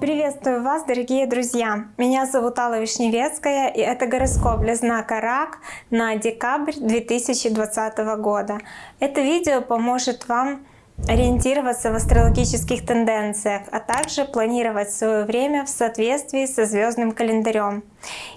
Приветствую вас, дорогие друзья! Меня зовут Алла Вишневецкая, и это гороскоп для знака Рак на декабрь 2020 года. Это видео поможет вам ориентироваться в астрологических тенденциях, а также планировать свое время в соответствии со звездным календарем.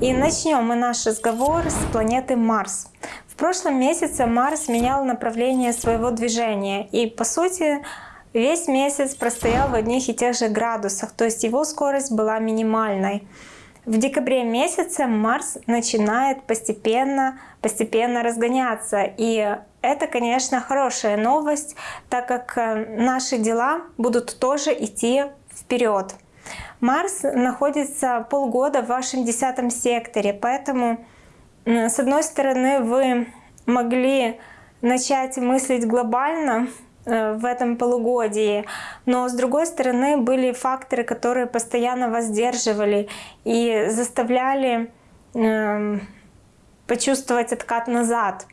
И начнем мы наш разговор с планеты Марс. Прошлом месяце Марс менял направление своего движения, и по сути Весь месяц простоял в одних и тех же градусах, то есть его скорость была минимальной. В декабре месяце Марс начинает постепенно, постепенно разгоняться. И это, конечно, хорошая новость, так как э, наши дела будут тоже идти вперед. Марс находится полгода в вашем десятом секторе, поэтому, с одной стороны, вы могли начать мыслить глобально, Э, в этом полугодии. Но с другой стороны были факторы, которые постоянно воздерживали и заставляли э, почувствовать откат назад.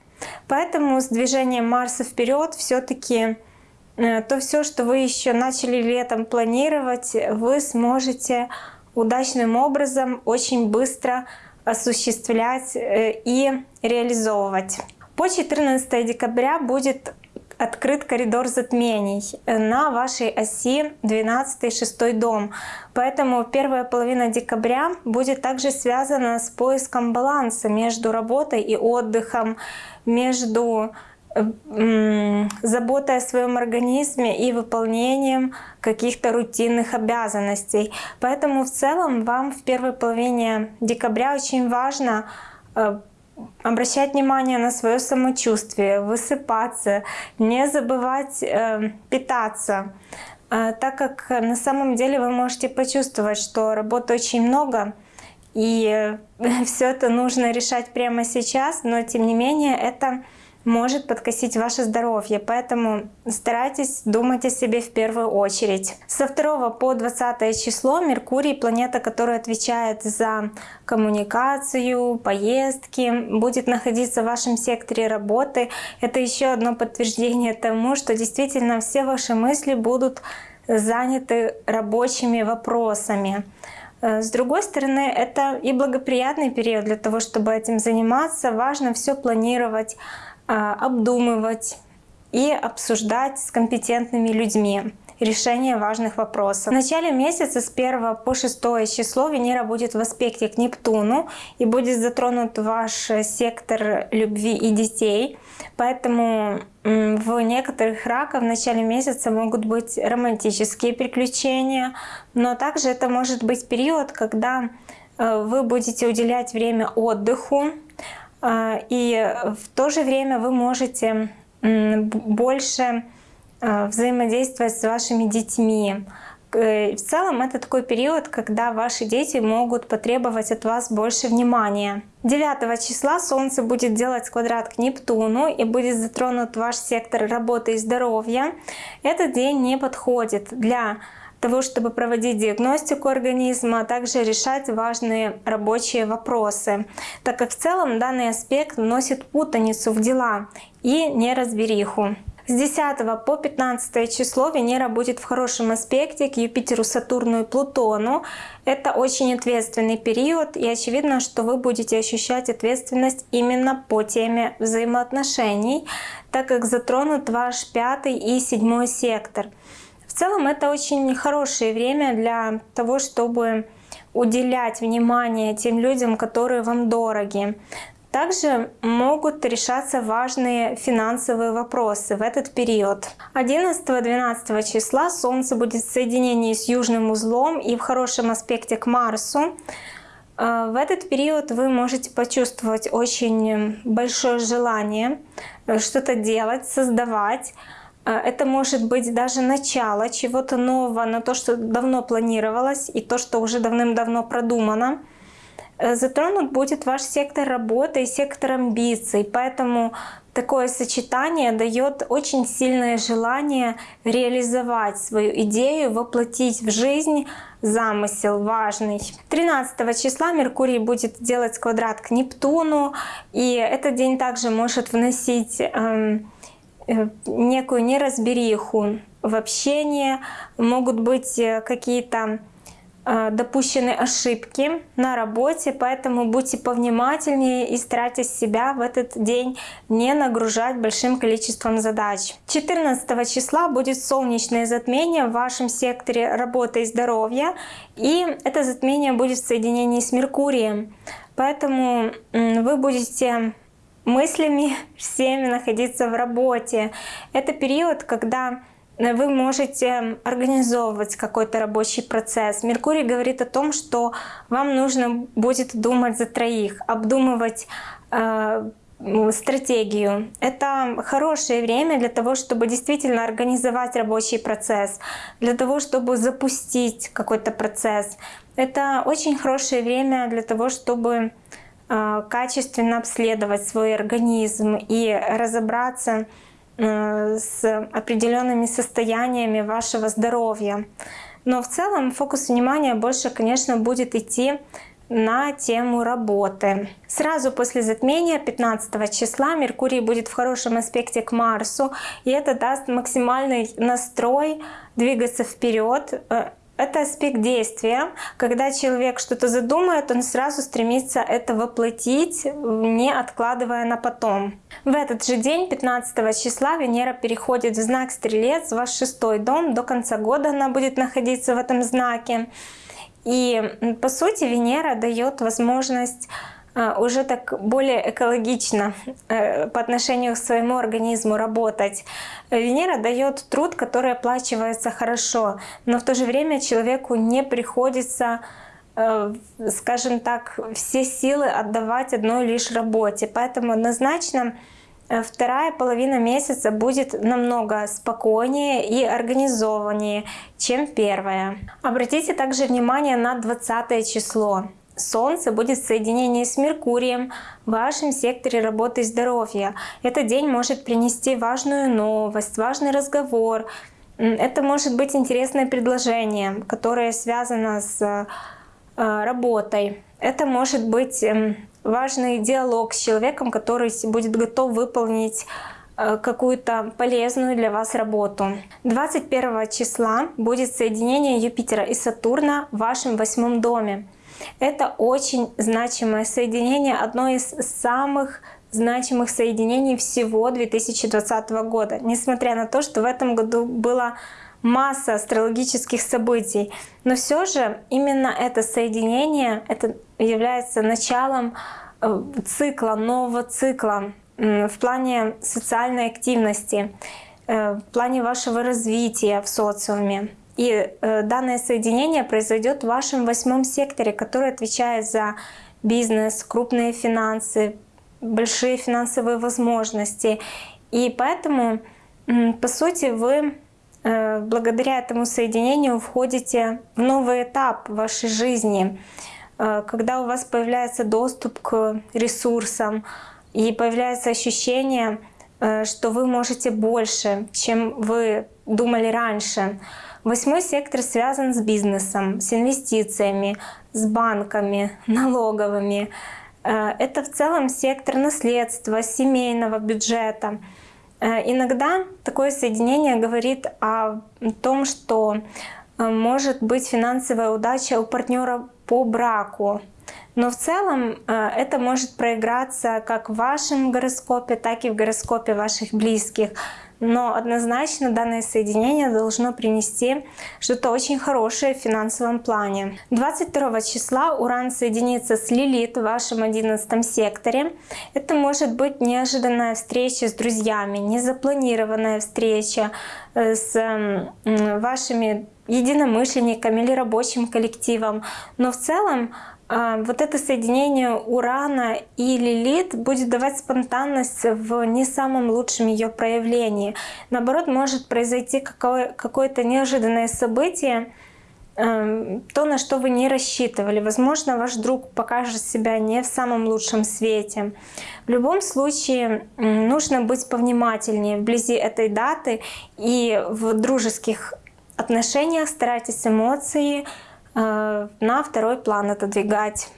Поэтому с движением Марса вперед все-таки э, то все, что вы еще начали летом планировать, вы сможете удачным образом очень быстро осуществлять э, и реализовывать. По 14 декабря будет открыт коридор затмений на вашей оси 12-6 дом. Поэтому первая половина декабря будет также связана с поиском баланса между работой и отдыхом, между заботой о своем организме и выполнением каких-то рутинных обязанностей. Поэтому в целом вам в первой половине декабря очень важно э, обращать внимание на свое самочувствие, высыпаться, не забывать э, питаться, э, так как на самом деле вы можете почувствовать, что работы очень много, и все это нужно решать прямо сейчас, но тем не менее это может подкосить ваше здоровье, поэтому старайтесь думать о себе в первую очередь. Со 2 по 20 число Меркурий, планета, которая отвечает за коммуникацию, поездки, будет находиться в вашем секторе работы. Это еще одно подтверждение тому, что действительно все ваши мысли будут заняты рабочими вопросами. Э, с другой стороны, это и благоприятный период для того, чтобы этим заниматься. Важно все планировать, обдумывать и обсуждать с компетентными людьми решение важных вопросов. В начале месяца с 1 по 6 число Венера будет в аспекте к Нептуну и будет затронут ваш сектор любви и детей. Поэтому в некоторых раках в начале месяца могут быть романтические приключения, но также это может быть период, когда э, вы будете уделять время отдыху, а, и в то же время вы можете больше а, взаимодействовать с вашими детьми. Э, в целом это такой период, когда ваши дети могут потребовать от вас больше внимания. 9 числа Солнце будет делать квадрат к Нептуну и будет затронут ваш сектор работы и здоровья. Этот день не подходит для того, чтобы проводить диагностику организма, а также решать важные рабочие вопросы, так как в целом данный аспект вносит путаницу в дела и неразбериху. С 10 по 15 число Венера будет в хорошем аспекте к Юпитеру, Сатурну и Плутону. Это очень ответственный период, и очевидно, что вы будете ощущать ответственность именно по теме взаимоотношений, так как затронут ваш пятый и седьмой сектор. Целом это очень хорошее время для того, чтобы уделять внимание тем людям, которые вам дороги. Также могут решаться важные финансовые вопросы в этот период. 11-12 числа Солнце будет в соединении с южным узлом и в хорошем аспекте к Марсу. Э, в этот период вы можете почувствовать очень большое желание э, что-то делать, создавать, это может быть даже начало чего-то нового, но то, что давно планировалось и то, что уже давным-давно продумано. Э, затронут будет ваш сектор работы и сектор амбиций, поэтому такое сочетание дает очень сильное желание реализовать свою идею, воплотить в жизнь замысел важный. 13 числа Меркурий будет делать квадрат к Нептуну, и этот день также может вносить эм, некую неразбериху в общении, могут быть э, какие-то Э, допущены ошибки на работе, поэтому будьте повнимательнее и старайтесь себя в этот день не нагружать большим количеством задач. 14 числа будет солнечное затмение в вашем секторе работы и здоровья, и это затмение будет в соединении с Меркурием. Поэтому вы будете мыслями всеми находиться в работе. Это период, когда вы можете организовывать какой-то рабочий процесс. Меркурий говорит о том, что вам нужно будет думать за троих, обдумывать э, стратегию. Это хорошее время для того, чтобы действительно организовать рабочий процесс, для того, чтобы запустить какой-то процесс. Это очень хорошее время для того, чтобы э, качественно обследовать свой организм и разобраться Э, с определенными состояниями вашего здоровья. Но в целом фокус внимания больше, конечно, будет идти на тему работы. Сразу после затмения 15 числа Меркурий будет в хорошем аспекте к Марсу, и это даст максимальный настрой двигаться вперед, э, это аспект действия. Когда человек что-то задумает, он сразу стремится это воплотить, не откладывая на потом. В этот же день, 15 числа, Венера переходит в знак Стрелец, ваш шестой дом. До конца года она будет находиться в этом знаке. И по сути Венера дает возможность уже так более экологично э, по отношению к своему организму работать. Венера дает труд, который оплачивается хорошо, но в то же время человеку не приходится э, скажем так, все силы отдавать одной лишь работе. Поэтому однозначно э, вторая половина месяца будет намного спокойнее и организованнее, чем первая. Обратите также внимание на 20 число. Солнце будет в соединении с Меркурием в вашем секторе работы и здоровья. Этот день может принести важную новость, важный разговор. Это может быть интересное предложение, которое связано с э, работой. Это может быть эм, важный диалог с человеком, который будет готов выполнить э, какую-то полезную для вас работу. 21 числа будет соединение Юпитера и Сатурна в вашем восьмом доме. Это очень значимое соединение, одно из самых значимых соединений всего 2020 года. Несмотря на то, что в этом году было масса астрологических событий. Но все же именно это соединение это является началом э, цикла, нового цикла в плане социальной активности, э, в плане вашего развития в социуме. И э, данное соединение произойдет в вашем восьмом секторе, который отвечает за бизнес, крупные финансы, большие финансовые возможности. И поэтому, по сути, вы э, благодаря этому соединению входите в новый этап вашей жизни, э, когда у вас появляется доступ к ресурсам и появляется ощущение, что вы можете больше, чем вы думали раньше. Восьмой сектор связан с бизнесом, с инвестициями, с банками, налоговыми. Э, это в целом сектор наследства, семейного бюджета. Э, иногда такое соединение говорит о том, что э, может быть финансовая удача у партнера по браку. Но в целом это может проиграться как в вашем гороскопе, так и в гороскопе ваших близких но однозначно данное соединение должно принести что-то очень хорошее в финансовом плане. 22 числа Уран соединится с Лилит в вашем 11 секторе. Это может быть неожиданная встреча с друзьями, незапланированная встреча э, с вашими единомышленниками или рабочим коллективом. Но в целом вот это соединение Урана и Лилит будет давать спонтанность в не самом лучшем ее проявлении. Наоборот, может произойти какое-то неожиданное событие, эм, то, на что вы не рассчитывали. Возможно, ваш друг покажет себя не в самом лучшем свете. В любом случае, нужно быть повнимательнее вблизи этой даты и в дружеских отношениях старайтесь эмоции на второй план отодвигать.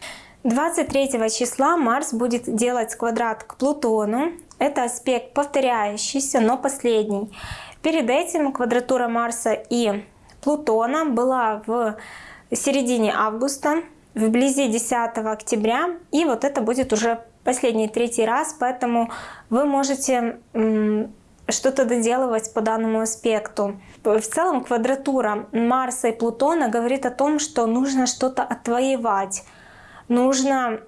23 числа Марс будет делать квадрат к Плутону. Это аспект повторяющийся, но последний. Перед этим квадратура Марса и Плутона была в середине августа, вблизи 10 октября, и вот это будет уже последний третий раз, поэтому вы можете что-то доделывать по данному аспекту. В целом квадратура Марса и Плутона говорит о том, что нужно что-то отвоевать, нужно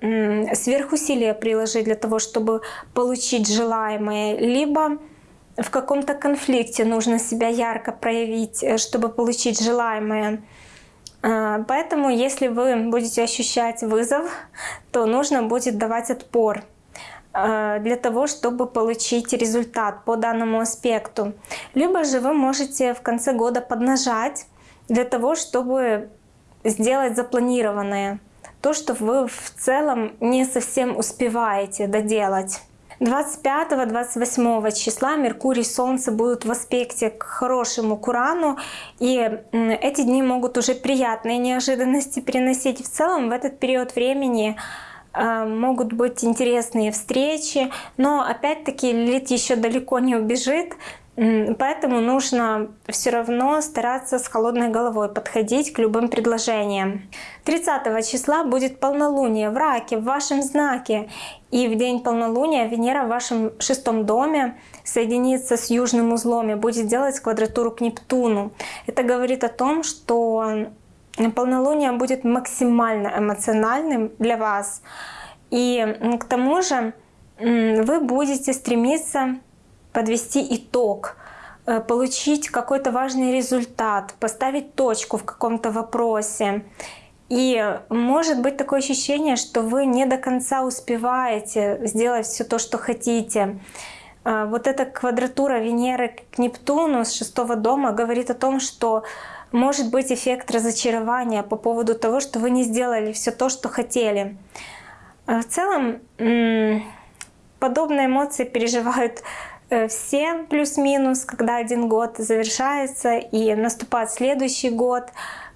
сверхусилия приложить для того, чтобы получить желаемое, либо в каком-то конфликте нужно себя ярко проявить, э, чтобы получить желаемое. А, поэтому, если вы будете ощущать вызов, то нужно будет давать отпор для того, чтобы получить результат по данному аспекту. Либо же вы можете в конце года поднажать для того, чтобы сделать запланированное то, что вы в целом не совсем успеваете доделать. 25-28 числа Меркурий и Солнце будут в аспекте к хорошему Курану, и эти дни могут уже приятные неожиданности приносить. В целом в этот период времени э, могут быть интересные встречи, но опять-таки Лилит еще далеко не убежит, Поэтому нужно все равно стараться с холодной головой подходить к любым предложениям. 30 числа будет полнолуние в раке, в вашем знаке. И в день полнолуния Венера в вашем шестом доме соединится с южным узлом и будет делать квадратуру к Нептуну. Это говорит о том, что полнолуние будет максимально эмоциональным для вас. И к тому же вы будете стремиться подвести итог, э, получить какой-то важный результат, поставить точку в каком-то вопросе. И может быть такое ощущение, что вы не до конца успеваете сделать все то, что хотите. Э, вот эта квадратура Венеры к Нептуну с шестого дома говорит о том, что может быть эффект разочарования по поводу того, что вы не сделали все то, что хотели. Э, в целом подобные эмоции переживают Э, все плюс-минус, когда один год завершается и наступает следующий год,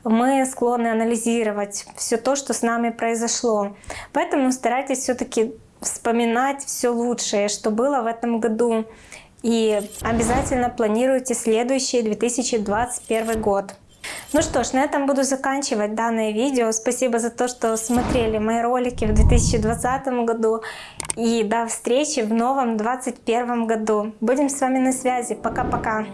мы склонны анализировать все то, что с нами произошло. Поэтому старайтесь все-таки вспоминать все лучшее, что было в этом году. И обязательно планируйте следующий 2021 год. Ну что ж, на этом буду заканчивать данное видео. Спасибо за то, что смотрели мои ролики в 2020 году. И до встречи в новом 2021 году. Будем с вами на связи. Пока-пока.